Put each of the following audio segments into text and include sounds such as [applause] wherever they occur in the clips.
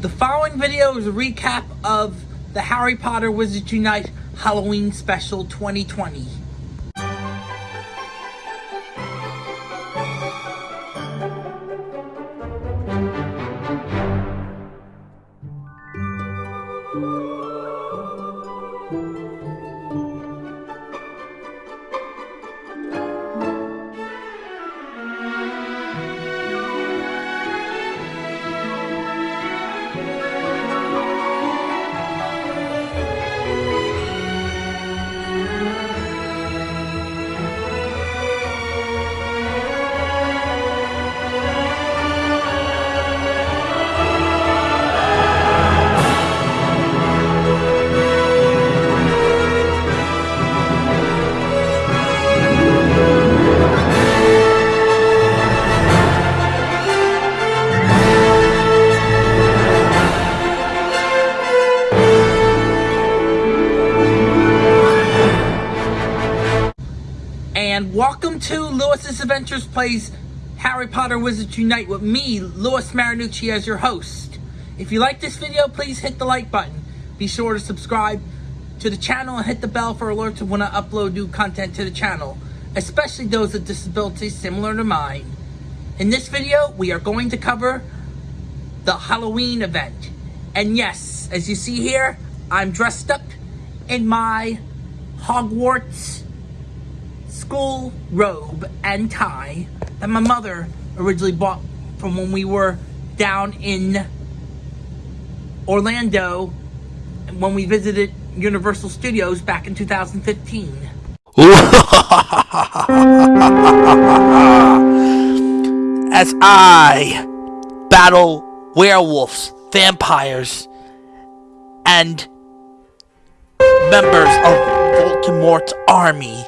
The following video is a recap of the Harry Potter Wizards Unite Halloween Special 2020. And welcome to Lewis's Adventures Plays Harry Potter Wizards Unite with me, Lewis Marinucci, as your host. If you like this video, please hit the like button. Be sure to subscribe to the channel and hit the bell for alerts when I upload new content to the channel, especially those with disabilities similar to mine. In this video, we are going to cover the Halloween event. And yes, as you see here, I'm dressed up in my Hogwarts school robe and tie that my mother originally bought from when we were down in Orlando when we visited Universal Studios back in 2015. [laughs] As I battle werewolves, vampires, and members of Voldemort's army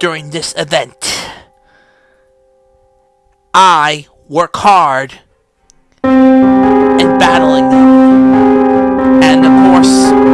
during this event. I work hard in battling them. And of course,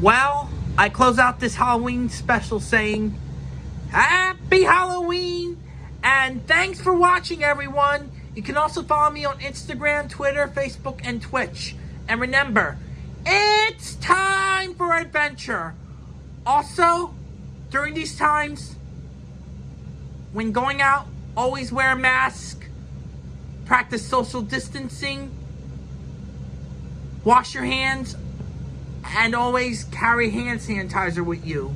Well, I close out this Halloween special saying, Happy Halloween! And thanks for watching, everyone! You can also follow me on Instagram, Twitter, Facebook, and Twitch. And remember, it's time for adventure! Also, during these times, when going out, always wear a mask, practice social distancing, wash your hands, and always carry hand sanitizer with you.